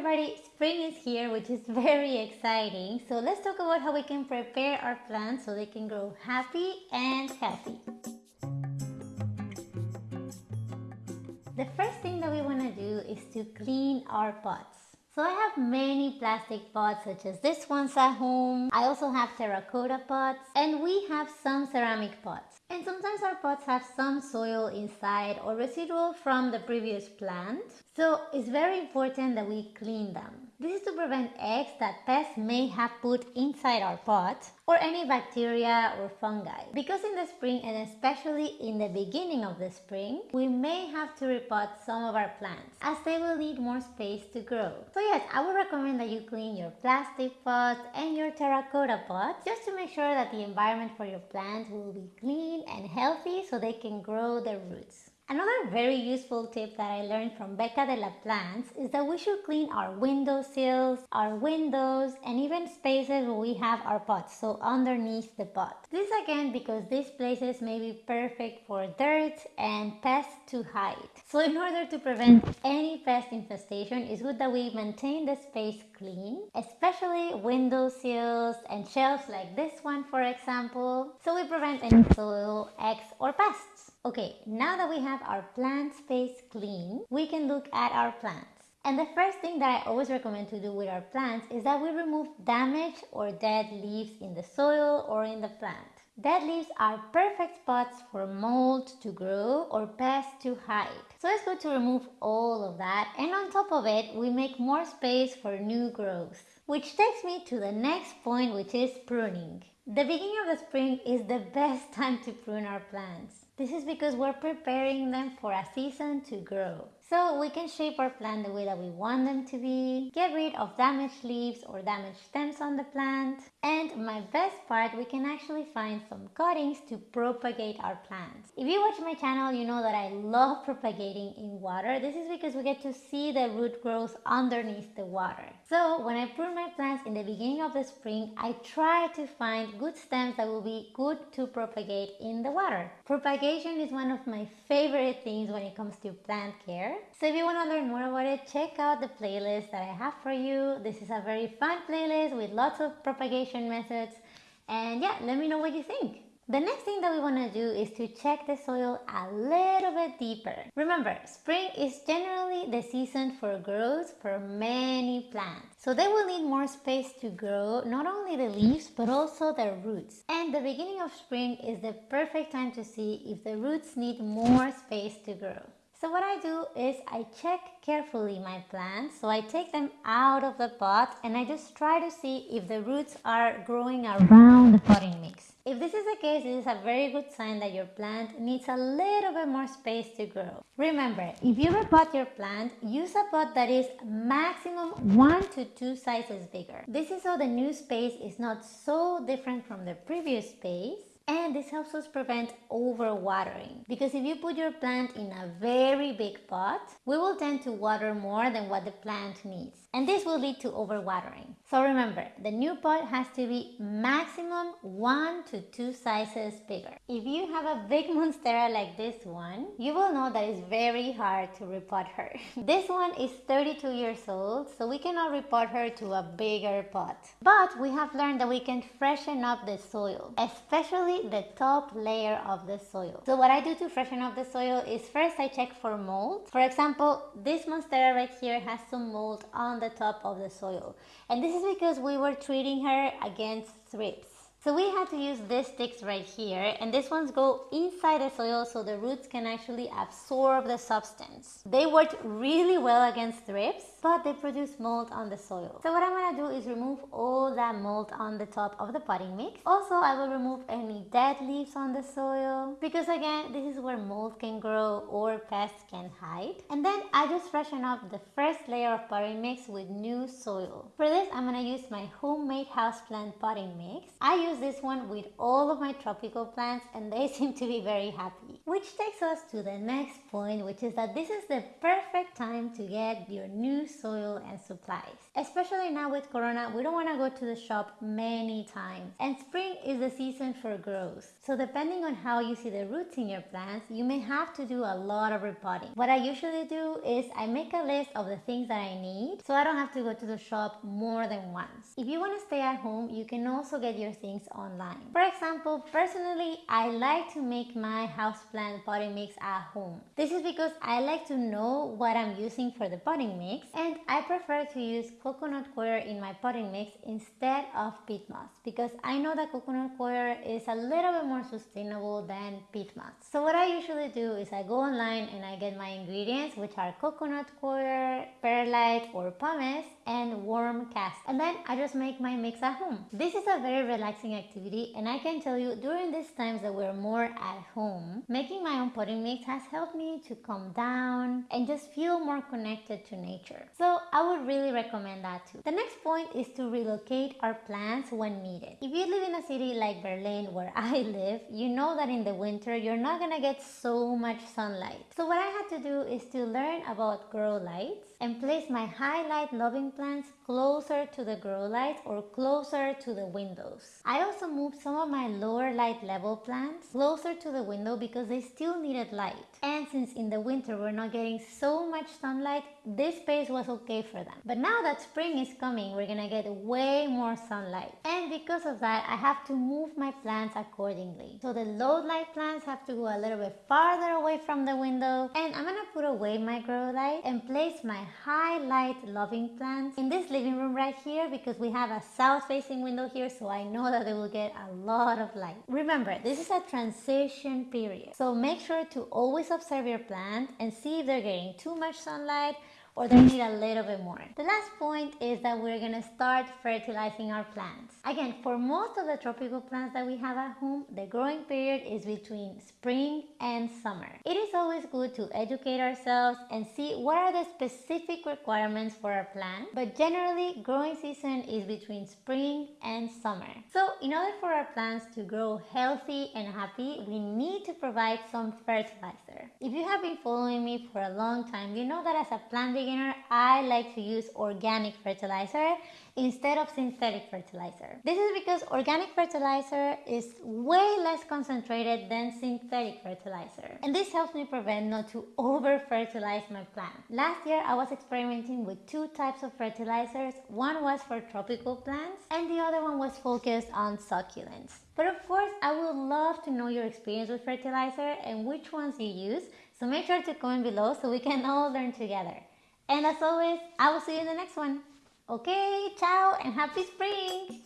everybody, spring is here which is very exciting. So let's talk about how we can prepare our plants so they can grow happy and healthy. The first thing that we want to do is to clean our pots. So I have many plastic pots such as this ones at home. I also have terracotta pots and we have some ceramic pots. And sometimes our pots have some soil inside or residual from the previous plant. So it's very important that we clean them. This is to prevent eggs that pests may have put inside our pot or any bacteria or fungi. Because in the spring and especially in the beginning of the spring, we may have to repot some of our plants as they will need more space to grow. So yes, I would recommend that you clean your plastic pots and your terracotta pots just to make sure that the environment for your plants will be clean and healthy so they can grow their roots. Another very useful tip that I learned from Becca de la Plants is that we should clean our window sills, our windows, and even spaces where we have our pots, so underneath the pot. This again because these places may be perfect for dirt and pests to hide. So in order to prevent any pest infestation, it's good that we maintain the space clean, especially window sills and shelves like this one for example, so we prevent any soil, eggs or pests. Okay, now that we have our plant space clean, we can look at our plants. And the first thing that I always recommend to do with our plants is that we remove damaged or dead leaves in the soil or in the plant. Dead leaves are perfect spots for mold to grow or pests to hide. So it's good to remove all of that and on top of it we make more space for new growth. Which takes me to the next point which is pruning. The beginning of the spring is the best time to prune our plants. This is because we're preparing them for a season to grow. So we can shape our plant the way that we want them to be, get rid of damaged leaves or damaged stems on the plant, and my best part, we can actually find some cuttings to propagate our plants. If you watch my channel, you know that I love propagating in water. This is because we get to see the root growth underneath the water. So when I prune my plants in the beginning of the spring, I try to find good stems that will be good to propagate in the water. Propagation is one of my favorite things when it comes to plant care. So if you want to learn more about it, check out the playlist that I have for you. This is a very fun playlist with lots of propagation methods. And yeah, let me know what you think. The next thing that we want to do is to check the soil a little bit deeper. Remember, spring is generally the season for growth for many plants. So they will need more space to grow, not only the leaves, but also their roots. And the beginning of spring is the perfect time to see if the roots need more space to grow. So what I do is I check carefully my plants. So I take them out of the pot and I just try to see if the roots are growing around the potting mix. If this is the case, this is a very good sign that your plant needs a little bit more space to grow. Remember, if you repot your plant, use a pot that is maximum 1 to 2 sizes bigger. This is so the new space is not so different from the previous space and this helps us prevent overwatering because if you put your plant in a very big pot, we will tend to water more than what the plant needs and this will lead to overwatering. So remember, the new pot has to be maximum 1 to 2 sizes bigger. If you have a big monstera like this one, you will know that it's very hard to repot her. this one is 32 years old, so we cannot repot her to a bigger pot. But we have learned that we can freshen up the soil, especially the top layer of the soil. So what I do to freshen up the soil is first I check for mold. For example, this monstera right here has some mold on the top of the soil. And this is because we were treating her against thrips. So we had to use these sticks right here and these ones go inside the soil so the roots can actually absorb the substance. They worked really well against thrips but they produce mold on the soil. So what I'm to do is remove all that mold on the top of the potting mix. Also I will remove any dead leaves on the soil because again this is where mold can grow or pests can hide. And then I just freshen up the first layer of potting mix with new soil. For this I'm to use my homemade houseplant potting mix. I use use this one with all of my tropical plants and they seem to be very happy. Which takes us to the next point, which is that this is the perfect time to get your new soil and supplies. Especially now with Corona, we don't want to go to the shop many times. And spring is the season for growth. So depending on how you see the roots in your plants, you may have to do a lot of repotting. What I usually do is I make a list of the things that I need so I don't have to go to the shop more than once. If you want to stay at home, you can also get your things online. For example, personally, I like to make my houseplant potting mix at home. This is because I like to know what I'm using for the potting mix and I prefer to use coconut coir in my potting mix instead of peat moss because I know that coconut coir is a little bit more sustainable than peat moss. So what I usually do is I go online and I get my ingredients which are coconut coir, perlite or pumice and worm cast and then I just make my mix at home. This is a very relaxing activity and I can tell you during these times that we're more at home, making my own potting mix has helped me to calm down and just feel more connected to nature. So I would really recommend that too. The next point is to relocate our plants when needed. If you live in a city like Berlin where I live, you know that in the winter you're not gonna get so much sunlight. So what I had to do is to learn about grow lights and place my high light loving plants closer to the grow lights or closer to the windows. I also moved some of my lower light level plants closer to the window because they still needed light. And since in the winter we're not getting so much sunlight, this space was okay for them. But now that spring is coming, we're gonna get way more sunlight. And because of that, I have to move my plants accordingly. So the low light plants have to go a little bit farther away from the window. And I'm gonna put away my grow light and place my high light loving plants in this living room right here because we have a south facing window here so I know that they will get a lot of light. Remember, this is a transition period. So make sure to always observe your plant and see if they're getting too much sunlight or they need a little bit more. The last point is that we're gonna start fertilizing our plants. Again, for most of the tropical plants that we have at home, the growing period is between spring and summer. It is always good to educate ourselves and see what are the specific requirements for our plant, but generally growing season is between spring and summer. So in order for our plants to grow healthy and happy, we need to provide some fertilizer. If you have been following me for a long time, you know that as a plant beginner, I like to use organic fertilizer instead of synthetic fertilizer. This is because organic fertilizer is way less concentrated than synthetic fertilizer. And this helps me prevent not to over fertilize my plant. Last year I was experimenting with two types of fertilizers. One was for tropical plants and the other one was focused on succulents. But of course I would love to know your experience with fertilizer and which ones you use. So make sure to comment below so we can all learn together. And as always, I will see you in the next one. Okay, ciao and happy spring!